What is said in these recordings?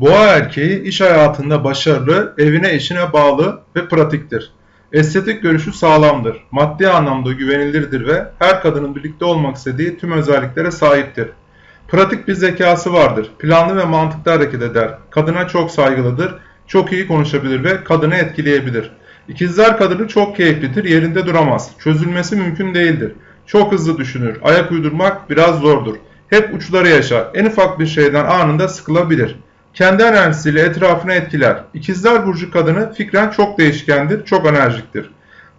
Boğa erkeği iş hayatında başarılı, evine eşine bağlı ve pratiktir. Estetik görüşü sağlamdır, maddi anlamda güvenilirdir ve her kadının birlikte olmak istediği tüm özelliklere sahiptir. Pratik bir zekası vardır, planlı ve mantıklı hareket eder, kadına çok saygılıdır, çok iyi konuşabilir ve kadını etkileyebilir. İkizler kadını çok keyiflidir, yerinde duramaz, çözülmesi mümkün değildir. Çok hızlı düşünür, ayak uydurmak biraz zordur. Hep uçları yaşar, en ufak bir şeyden anında sıkılabilir. Kendi enerjisiyle etrafını etkiler. İkizler Burcu kadını fikren çok değişkendir, çok enerjiktir.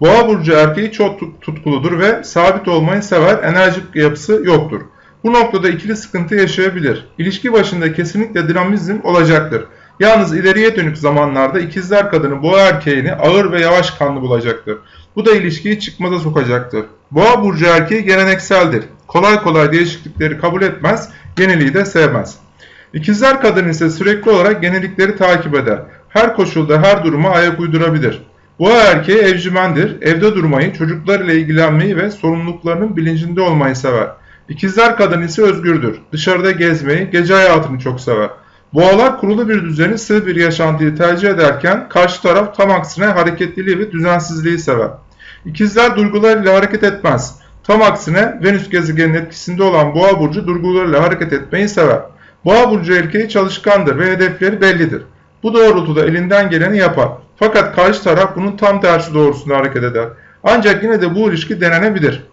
Boğa Burcu erkeği çok tutkuludur ve sabit olmayı sever, enerjik yapısı yoktur. Bu noktada ikili sıkıntı yaşayabilir. İlişki başında kesinlikle dinamizm olacaktır. Yalnız ileriye dönük zamanlarda ikizler kadını boğa erkeğini ağır ve yavaş kanlı bulacaktır. Bu da ilişkiyi çıkmaza sokacaktır. Boğa burcu erkeği gelenekseldir. Kolay kolay değişiklikleri kabul etmez, yeniliği de sevmez. İkizler kadın ise sürekli olarak yenilikleri takip eder. Her koşulda her duruma ayak uydurabilir. Boğa erkeği evcimendir, evde durmayı, çocuklarıyla ilgilenmeyi ve sorumluluklarının bilincinde olmayı sever. İkizler kadın ise özgürdür. Dışarıda gezmeyi, gece hayatını çok sever. Boğalar kurulu bir düzeni, sığ bir yaşantıyı tercih ederken karşı taraf tam aksine hareketliliği ve düzensizliği sever. İkizler duygularıyla hareket etmez. Tam aksine Venüs gezegenin etkisinde olan Boğa burcu duygularıyla hareket etmeyi sever. Boğa burcu erkeği çalışkandır ve hedefleri bellidir. Bu doğrultuda elinden geleni yapar. Fakat karşı taraf bunun tam tersi doğrusunda hareket eder. Ancak yine de bu ilişki denenebilir.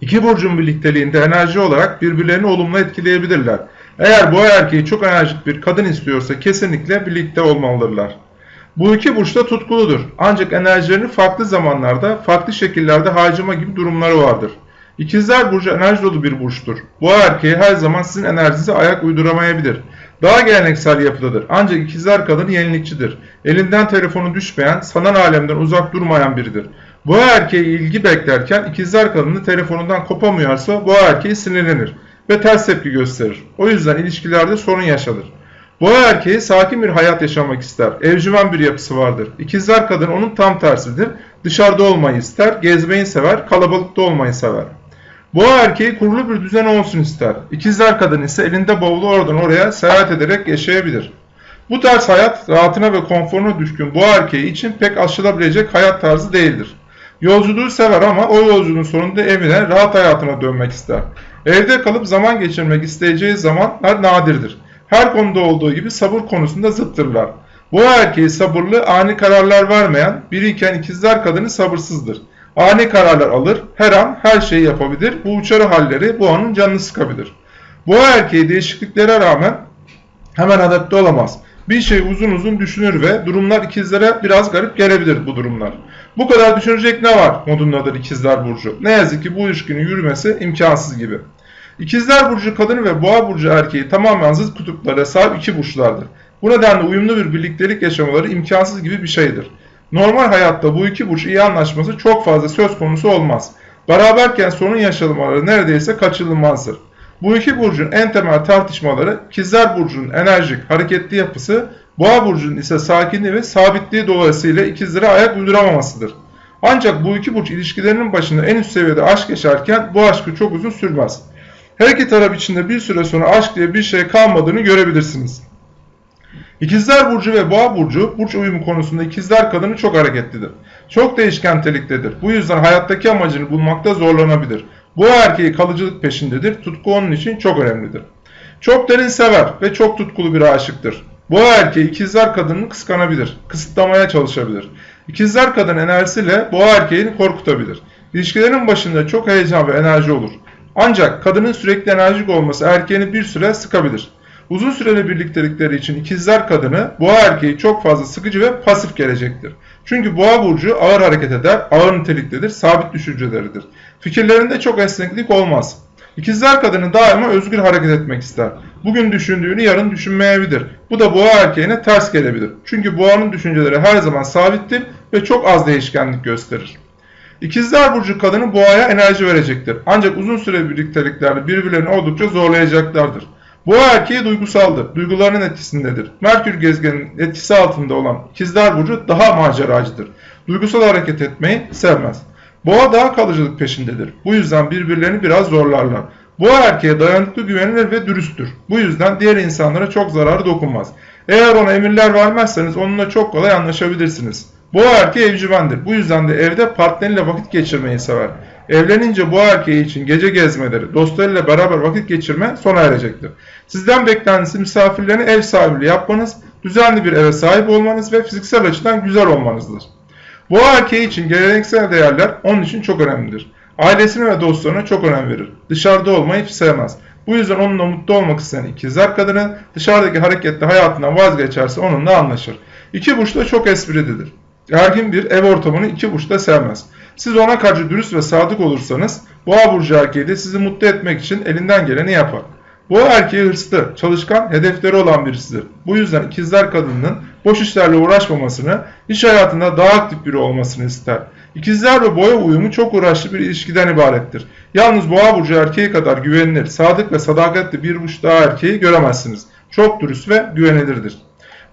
İki burcun birlikteliğinde enerji olarak birbirlerini olumlu etkileyebilirler. Eğer bu erkeği çok enerjik bir kadın istiyorsa kesinlikle birlikte olmalıdırlar. Bu iki burç da tutkuludur. Ancak enerjilerini farklı zamanlarda, farklı şekillerde harcama gibi durumları vardır. İkizler burcu enerji dolu bir burçtur. Bu erkeği her zaman sizin enerjinize ayak uyduramayabilir. Daha geleneksel yapıdadır. Ancak ikizler kadını yenilikçidir. Elinden telefonu düşmeyen, sanal alemden uzak durmayan biridir. Bu erkeği ilgi beklerken ikizler kadını telefonundan kopamıyorsa bu erkeği sinirlenir ve ters tepki gösterir. O yüzden ilişkilerde sorun yaşanır. Boğa erkeği sakin bir hayat yaşamak ister. Evcimen bir yapısı vardır. İkizler kadın onun tam tersidir. Dışarıda olmayı ister, gezmeyi sever, kalabalıkta olmayı sever. Boğa erkeği kurulu bir düzen olsun ister. İkizler kadın ise elinde bavulu oradan oraya seyahat ederek yaşayabilir. Bu tarz hayat rahatına ve konforuna düşkün boğa erkeği için pek aşılabilecek hayat tarzı değildir. Yolculuğu sever ama o yolculuğun sonunda evine, rahat hayatına dönmek ister. Evde kalıp zaman geçirmek isteyeceği zamanlar nadirdir. Her konuda olduğu gibi sabır konusunda zıttırlar. Bu erkeği sabırlı, ani kararlar vermeyen, biriyken ikizler kadını sabırsızdır. Ani kararlar alır, her an her şeyi yapabilir. Bu uçarı halleri bu anın canını sıkabilir. Bu erkeği değişikliklere rağmen hemen adapte olamaz. Bir şey uzun uzun düşünür ve durumlar ikizlere biraz garip gelebilir bu durumlar. Bu kadar düşünecek ne var modundadır ikizler burcu. Ne yazık ki bu ilişkinin yürümesi imkansız gibi. İkizler burcu kadını ve boğa burcu erkeği tamamen zıt kutuplara sahip iki burçlardır. Bu nedenle uyumlu bir birliktelik yaşamaları imkansız gibi bir şeydir. Normal hayatta bu iki burç iyi anlaşması çok fazla söz konusu olmaz. Beraberken sorun yaşamaları neredeyse kaçınılmazdır. Bu iki burcun en temel tartışmaları ikizler burcunun enerjik, hareketli yapısı, boğa burcunun ise sakinliği ve sabitliği dolayısıyla ikizlere ayak uyduramamasıdır. Ancak bu iki burç ilişkilerinin başında en üst seviyede aşk yaşarken bu aşkı çok uzun sürmez. Her iki taraf içinde bir süre sonra aşk diye bir şey kalmadığını görebilirsiniz. İkizler Burcu ve Boğa Burcu, burç uyumu konusunda ikizler kadını çok hareketlidir. Çok değişken teliktedir. Bu yüzden hayattaki amacını bulmakta zorlanabilir. Bu erkeği kalıcılık peşindedir. Tutku onun için çok önemlidir. Çok derin sever ve çok tutkulu bir aşıktır. Bu erkeği ikizler kadını kıskanabilir, kısıtlamaya çalışabilir. İkizler kadın enerjisiyle boğa erkeğini korkutabilir. İlişkilerin başında çok heyecan ve enerji olur. Ancak kadının sürekli enerjik olması erkeğini bir süre sıkabilir. Uzun süreli birliktelikleri için ikizler kadını boğa erkeği çok fazla sıkıcı ve pasif gelecektir. Çünkü boğa burcu ağır hareket eder, ağır niteliktedir, sabit düşünceleridir. Fikirlerinde çok esneklik olmaz. İkizler kadını daima özgür hareket etmek ister. Bugün düşündüğünü yarın düşünmeyebilir. Bu da boğa erkeğine ters gelebilir. Çünkü boğanın düşünceleri her zaman sabittir ve çok az değişkenlik gösterir. İkizler Burcu kadını boğaya enerji verecektir. Ancak uzun süre birlikteliklerde birbirlerini oldukça zorlayacaklardır. Boğa erkeği duygusaldır. Duygularının etkisindedir. Merkür gezegenin etkisi altında olan ikizler burcu daha maceracıdır. Duygusal hareket etmeyi sevmez. Boğa daha kalıcılık peşindedir. Bu yüzden birbirlerini biraz zorlarlar. Boğa erkeğe dayanıklı güvenilir ve dürüsttür. Bu yüzden diğer insanlara çok zararı dokunmaz. Eğer ona emirler vermezseniz onunla çok kolay anlaşabilirsiniz. Boğa erkeği evcimendir. Bu yüzden de evde partneriyle vakit geçirmeyi sever. Evlenince boğa erkeği için gece gezmeleri, dostlarıyla beraber vakit geçirme sona erecektir. Sizden beklentisi misafirlerine ev sahipliği yapmanız, düzenli bir eve sahip olmanız ve fiziksel açıdan güzel olmanızdır. Boğa erkeği için geleneksel değerler onun için çok önemlidir. Ailesine ve dostlarına çok önem verir. Dışarıda olmayı hiç sevmez. Bu yüzden onunla mutlu olmak isteyen ikizler kadını dışarıdaki hareketli hayatından vazgeçerse onunla anlaşır. İki burç da çok esprilidir. Ergin bir ev ortamını iki burç da sevmez. Siz ona karşı dürüst ve sadık olursanız boğa burcu erkeği de sizi mutlu etmek için elinden geleni yapar. Boğa erkeği hırslı, çalışkan, hedefleri olan birisidir. Bu yüzden ikizler kadının boş işlerle uğraşmamasını, iş hayatında daha aktif biri olmasını ister. İkizler ve boğa uyumu çok uğraşlı bir ilişkiden ibarettir. Yalnız boğa burcu erkeği kadar güvenilir, sadık ve sadakatli bir burç daha erkeği göremezsiniz. Çok dürüst ve güvenilirdir.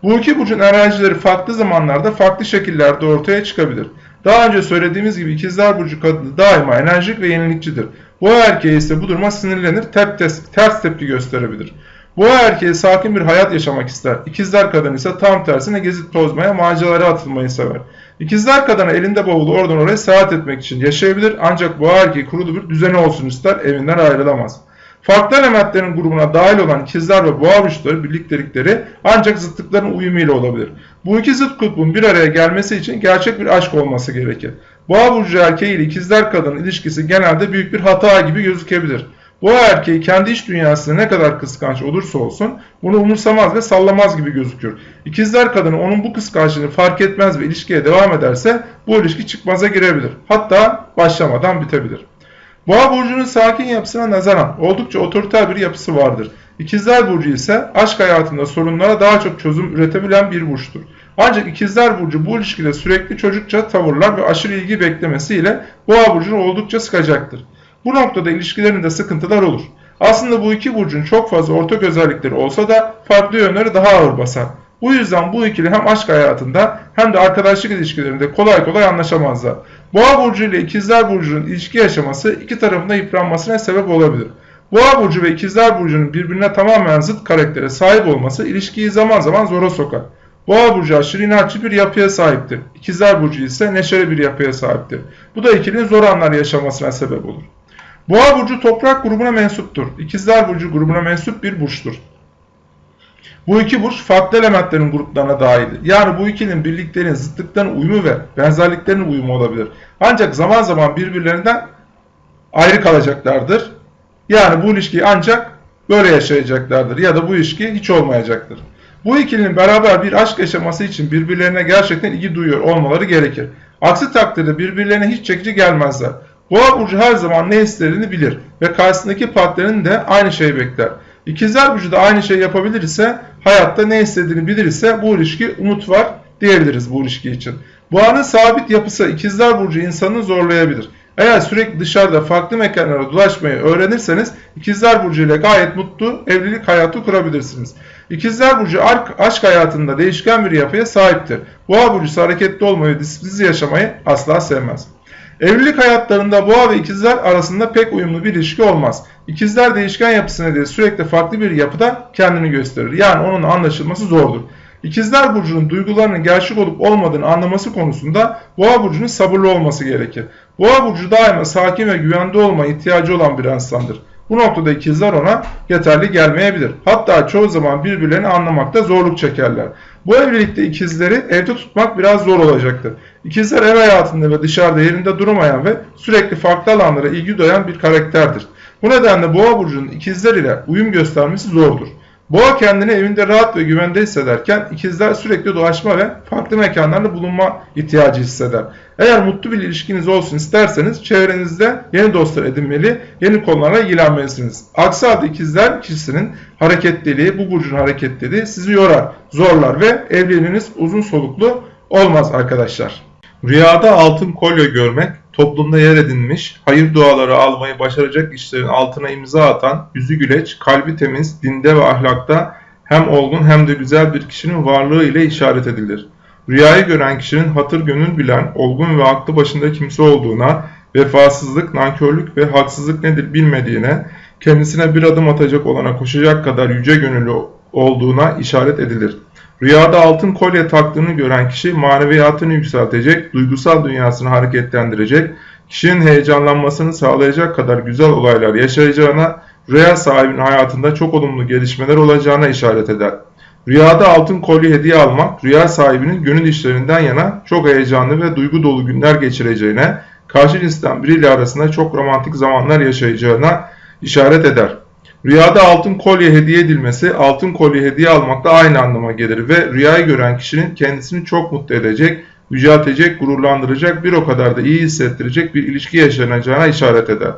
Bu iki burcun enerjileri farklı zamanlarda farklı şekillerde ortaya çıkabilir. Daha önce söylediğimiz gibi ikizler burcu kadını daima enerjik ve yenilikçidir. Boğa erkeği ise bu duruma sinirlenir, tep ters, tepki gösterebilir. Boğa erkeği sakin bir hayat yaşamak ister. İkizler kadın ise tam tersine gezip tozmaya, maceralara atılmayı sever. İkizler kadını elinde bavulu oradan oraya seyahat etmek için yaşayabilir ancak boğa erkeği kurulu bir düzeni olsun ister, evinden ayrılamaz. Farklı elementlerin grubuna dahil olan ikizler ve boğa burçları birliktelikleri ancak zıtlıkların uyumuyla olabilir. Bu iki zıt kutbun bir araya gelmesi için gerçek bir aşk olması gerekir. Boğa burcu erkeği ile ikizler kadının ilişkisi genelde büyük bir hata gibi gözükebilir. Boğa erkeği kendi iç dünyasında ne kadar kıskanç olursa olsun bunu umursamaz ve sallamaz gibi gözükür. İkizler kadını onun bu kıskançlığını fark etmez ve ilişkiye devam ederse bu ilişki çıkmaza girebilir. Hatta başlamadan bitebilir. Boğa burcunun sakin yapısına nazaran oldukça otoriter bir yapısı vardır. İkizler burcu ise aşk hayatında sorunlara daha çok çözüm üretebilen bir burçtur. Ancak ikizler burcu bu ilişkide sürekli çocukça tavırlar ve aşırı ilgi beklemesiyle boğa burcunu oldukça sıkacaktır. Bu noktada ilişkilerinde sıkıntılar olur. Aslında bu iki burcun çok fazla ortak özellikleri olsa da farklı yönleri daha ağır basar. Bu yüzden bu ikili hem aşk hayatında hem de arkadaşlık ilişkilerinde kolay kolay anlaşamazlar. Boğa burcu ile ikizler burcunun ilişki yaşaması iki tarafında yıpranmasına sebep olabilir. Boğa burcu ve ikizler burcunun birbirine tamamen zıt karaktere sahip olması ilişkiyi zaman zaman zora sokar. Boğa burcu aşırı inatçı bir yapıya sahiptir. İkizler burcu ise neşeli bir yapıya sahiptir. Bu da ikilinin zor anlar yaşamasına sebep olur. Boğa burcu toprak grubuna mensuptur. İkizler burcu grubuna mensup bir burçtur. Bu iki burç farklı elementlerin gruplarına dahildir. Yani bu ikilinin birliklerin zıtlıkların uyumu ve benzerliklerin uyumu olabilir. Ancak zaman zaman birbirlerinden ayrı kalacaklardır. Yani bu ilişkiyi ancak böyle yaşayacaklardır ya da bu ilişki hiç olmayacaktır. Bu ikilinin beraber bir aşk yaşaması için birbirlerine gerçekten ilgi duyuyor olmaları gerekir. Aksi takdirde birbirlerine hiç çekici gelmezler. Boğa burcu her zaman ne istediğini bilir ve karşısındaki partnerin de aynı şeyi bekler. İkizler burcu da aynı şey yapabilir ise, hayatta ne istediğini bilir ise bu ilişki umut var diyebiliriz bu ilişki için. Boğanın sabit yapısı ikizler burcu insanı zorlayabilir. Eğer sürekli dışarıda farklı mekanlara dolaşmayı öğrenirseniz ikizler burcu ile gayet mutlu evlilik hayatı kurabilirsiniz. İkizler burcu aşk hayatında değişken bir yapıya sahiptir. Boğa burcu hareketli olmayı, disiplinsiz yaşamayı asla sevmez. Evlilik hayatlarında boğa ve ikizler arasında pek uyumlu bir ilişki olmaz. İkizler değişken yapısı nedeniyle sürekli farklı bir yapıda kendini gösterir. Yani onun anlaşılması zordur. İkizler Burcu'nun duygularının gerçek olup olmadığını anlaması konusunda Boğa Burcu'nun sabırlı olması gerekir. Boğa Burcu daima sakin ve güvende olma ihtiyacı olan bir insandır. Bu noktada ikizler ona yeterli gelmeyebilir. Hatta çoğu zaman birbirlerini anlamakta zorluk çekerler. Bu evlilikte ikizleri evde tutmak biraz zor olacaktır. İkizler ev hayatında ve dışarıda yerinde durmayan ve sürekli farklı alanlara ilgi duyan bir karakterdir. Bu nedenle boğa burcunun ikizler ile uyum göstermesi zordur. Boğa kendini evinde rahat ve güvende hissederken ikizler sürekli dolaşma ve farklı mekanlarda bulunma ihtiyacı hisseder. Eğer mutlu bir ilişkiniz olsun isterseniz çevrenizde yeni dostlar edinmeli, yeni konulara ilgilenmelisiniz. Aksi halde ikizler kişisinin hareketliliği, bu burcun hareketliliği sizi yorar, zorlar ve evliliğiniz uzun soluklu olmaz arkadaşlar. Rüyada altın kolye görmek, toplumda yer edinmiş, hayır duaları almayı başaracak işlerin altına imza atan, yüzü güleç, kalbi temiz, dinde ve ahlakta hem olgun hem de güzel bir kişinin varlığı ile işaret edilir. Rüyayı gören kişinin hatır gönül bilen, olgun ve aklı başında kimse olduğuna, vefasızlık, nankörlük ve haksızlık nedir bilmediğine, kendisine bir adım atacak olana koşacak kadar yüce gönüllü olduğuna işaret edilir. Rüyada altın kolye taktığını gören kişi maneviyatını yükseltecek, duygusal dünyasını hareketlendirecek, kişinin heyecanlanmasını sağlayacak kadar güzel olaylar yaşayacağına, rüya sahibinin hayatında çok olumlu gelişmeler olacağına işaret eder. Rüyada altın kolye hediye almak, rüya sahibinin gönül işlerinden yana çok heyecanlı ve duygu dolu günler geçireceğine, karşı cinsten biriyle arasında çok romantik zamanlar yaşayacağına işaret eder. Rüyada altın kolye hediye edilmesi, altın kolye hediye almakla aynı anlama gelir ve rüyayı gören kişinin kendisini çok mutlu edecek, yüceltecek, gururlandıracak, bir o kadar da iyi hissettirecek bir ilişki yaşanacağına işaret eder.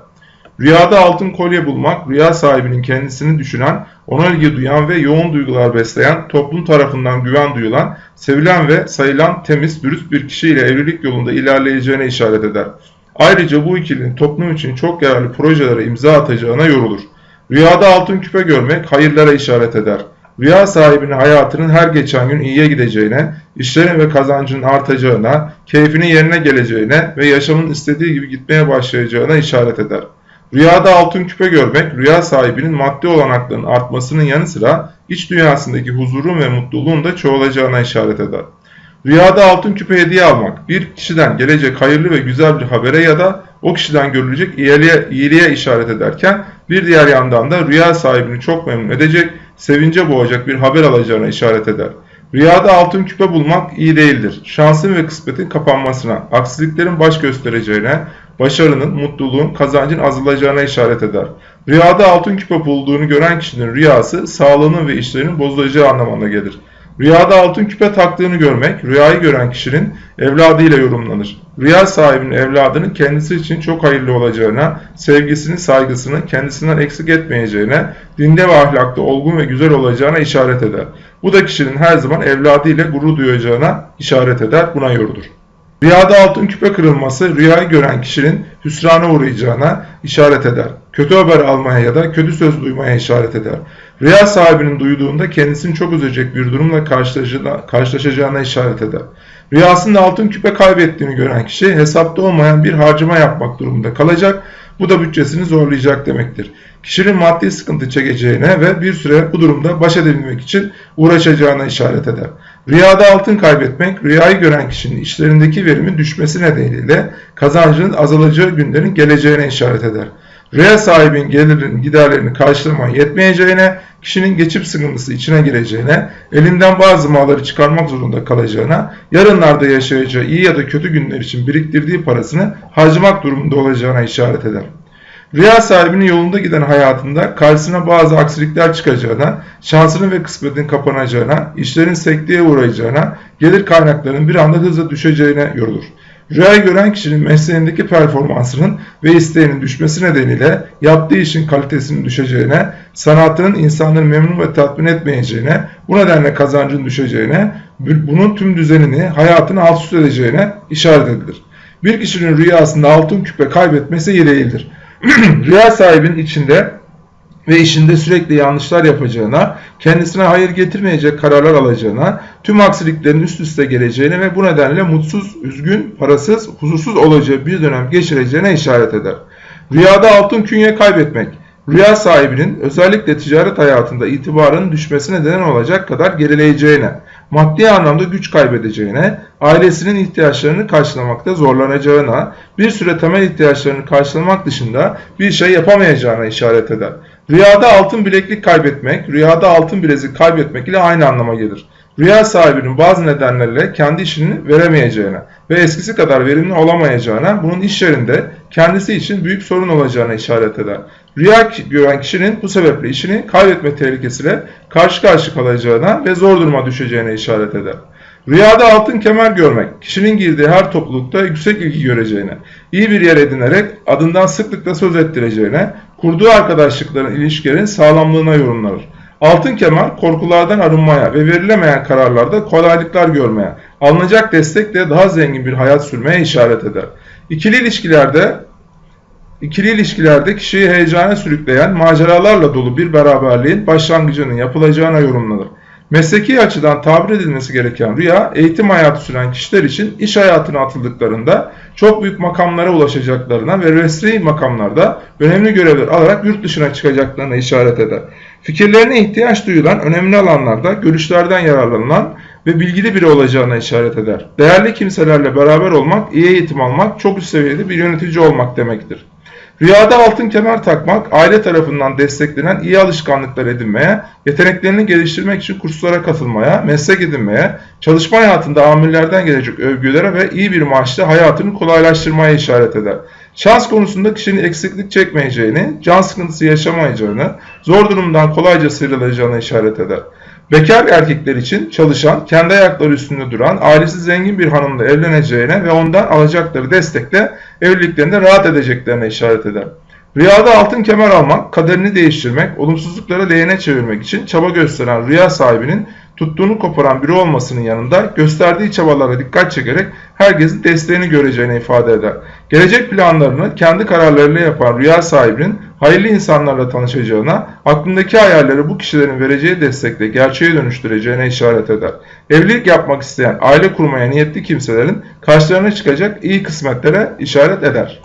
Rüyada altın kolye bulmak, rüya sahibinin kendisini düşünen, ona ilgi duyan ve yoğun duygular besleyen, toplum tarafından güven duyulan, sevilen ve sayılan temiz, dürüst bir kişiyle evlilik yolunda ilerleyeceğine işaret eder. Ayrıca bu ikilinin toplum için çok yararlı projelere imza atacağına yorulur. Rüyada altın küpe görmek hayırlara işaret eder. Rüya sahibinin hayatının her geçen gün iyiye gideceğine, işlerin ve kazancının artacağına, keyfinin yerine geleceğine ve yaşamın istediği gibi gitmeye başlayacağına işaret eder. Rüyada altın küpe görmek, rüya sahibinin maddi olanaklarının artmasının yanı sıra iç dünyasındaki huzurun ve mutluluğun da çoğalacağına işaret eder. Rüyada altın küpe hediye almak, bir kişiden gelecek hayırlı ve güzel bir habere ya da o kişiden görülecek iyiliğe, iyiliğe işaret ederken bir diğer yandan da rüya sahibini çok memnun edecek, sevince boğacak bir haber alacağına işaret eder. Rüyada altın küpe bulmak iyi değildir. Şansın ve kısmetin kapanmasına, aksiliklerin baş göstereceğine, başarının, mutluluğun, kazancın azalacağına işaret eder. Rüyada altın küpe bulduğunu gören kişinin rüyası sağlığının ve işlerinin bozulacağı anlamına gelir. Rüyada altın küpe taktığını görmek, rüyayı gören kişinin evladıyla yorumlanır. Rüya sahibinin evladının kendisi için çok hayırlı olacağına, sevgisini, saygısını kendisinden eksik etmeyeceğine, dinde ve ahlakta olgun ve güzel olacağına işaret eder. Bu da kişinin her zaman evladıyla gurur duyacağına işaret eder, buna yorulur. Rüyada altın küpe kırılması rüyayı gören kişinin hüsrana uğrayacağına işaret eder. Kötü haber almaya ya da kötü söz duymaya işaret eder. Rüya sahibinin duyduğunda kendisini çok üzecek bir durumla karşılaşacağına işaret eder. Rüyasında altın küpe kaybettiğini gören kişi hesapta olmayan bir harcama yapmak durumunda kalacak. Bu da bütçesini zorlayacak demektir. Kişinin maddi sıkıntı çekeceğine ve bir süre bu durumda baş edebilmek için uğraşacağına işaret eder. Rüyada altın kaybetmek, rüyayı gören kişinin işlerindeki verimin düşmesi nedeniyle kazancının azalacağı günlerin geleceğine işaret eder. Rüya sahibinin gelirinin giderlerini karşılamaya yetmeyeceğine, kişinin geçip sıkıntısı içine gireceğine, elinden bazı malları çıkarmak zorunda kalacağına, yarınlarda yaşayacağı iyi ya da kötü günler için biriktirdiği parasını harcamak durumunda olacağına işaret eder. Rüya sahibinin yolunda giden hayatında karşısına bazı aksilikler çıkacağına, şansının ve kısmetinin kapanacağına, işlerin sekteye uğrayacağına, gelir kaynaklarının bir anda hızla düşeceğine yorulur. Rüyayı gören kişinin mesleğindeki performansının ve isteğinin düşmesi nedeniyle yaptığı işin kalitesinin düşeceğine, sanatının insanları memnun ve tatmin etmeyeceğine, bu nedenle kazancın düşeceğine, bunun tüm düzenini, hayatını alt üst edeceğine işaret edilir. Bir kişinin rüyasında altın küpe kaybetmesi iyi değildir. Rüya sahibinin içinde ve işinde sürekli yanlışlar yapacağına, kendisine hayır getirmeyecek kararlar alacağına, tüm aksiliklerin üst üste geleceğine ve bu nedenle mutsuz, üzgün, parasız, huzursuz olacağı bir dönem geçireceğine işaret eder. Rüyada altın künye kaybetmek, rüya sahibinin özellikle ticaret hayatında itibarının düşmesine neden olacak kadar gerileyeceğine, maddi anlamda güç kaybedeceğine, ailesinin ihtiyaçlarını karşılamakta zorlanacağına, bir süre temel ihtiyaçlarını karşılamak dışında bir şey yapamayacağına işaret eder. Rüyada altın bileklik kaybetmek, rüyada altın bilezik kaybetmek ile aynı anlama gelir. Rüya sahibinin bazı nedenlerle kendi işini veremeyeceğine ve eskisi kadar verimli olamayacağına, bunun iş yerinde kendisi için büyük sorun olacağına işaret eder. Rüya gören kişinin bu sebeple işini kaybetme tehlikesiyle karşı karşı kalacağına ve zor duruma düşeceğine işaret eder. Rüyada altın kemer görmek, kişinin girdiği her toplulukta yüksek ilgi göreceğine, iyi bir yer edinerek adından sıklıkla söz ettireceğine, kurduğu arkadaşlıkların ilişkilerin sağlamlığına yorumlanır. Altın kemer korkulardan arınmaya ve verilemeyen kararlarda kolaylıklar görmeye, alınacak destekle daha zengin bir hayat sürmeye işaret eder. İkili ilişkilerde İkili ilişkilerde kişiyi heyecana sürükleyen maceralarla dolu bir beraberliğin başlangıcının yapılacağına yorumlanır. Mesleki açıdan tabir edilmesi gereken rüya, eğitim hayatı süren kişiler için iş hayatına atıldıklarında çok büyük makamlara ulaşacaklarına ve resmi makamlarda önemli görevler alarak yurt dışına çıkacaklarına işaret eder. Fikirlerine ihtiyaç duyulan önemli alanlarda görüşlerden yararlanılan ve bilgili biri olacağına işaret eder. Değerli kimselerle beraber olmak, iyi eğitim almak, çok üst seviyede bir yönetici olmak demektir. Rüyada altın kemer takmak, aile tarafından desteklenen iyi alışkanlıklar edinmeye, yeteneklerini geliştirmek için kurslara katılmaya, meslek edinmeye, çalışma hayatında amirlerden gelecek övgülere ve iyi bir maaşla hayatını kolaylaştırmaya işaret eder. Şans konusunda kişinin eksiklik çekmeyeceğini, can sıkıntısı yaşamayacağını, zor durumdan kolayca sıyrılacağını işaret eder. Bekar erkekler için çalışan, kendi ayakları üstünde duran, ailesi zengin bir hanımla evleneceğine ve ondan alacakları destekle evliliklerinde rahat edeceklerine işaret eder. Rüyada altın kemer almak, kaderini değiştirmek, olumsuzlukları lehine çevirmek için çaba gösteren rüya sahibinin tuttuğunu koparan biri olmasının yanında gösterdiği çabalara dikkat çekerek herkesin desteğini göreceğini ifade eder. Gelecek planlarını kendi kararlarıyla yapan rüya sahibinin hayırlı insanlarla tanışacağına, aklındaki hayalleri bu kişilerin vereceği destekle gerçeğe dönüştüreceğine işaret eder. Evlilik yapmak isteyen, aile kurmaya niyetli kimselerin karşılarına çıkacak iyi kısmetlere işaret eder.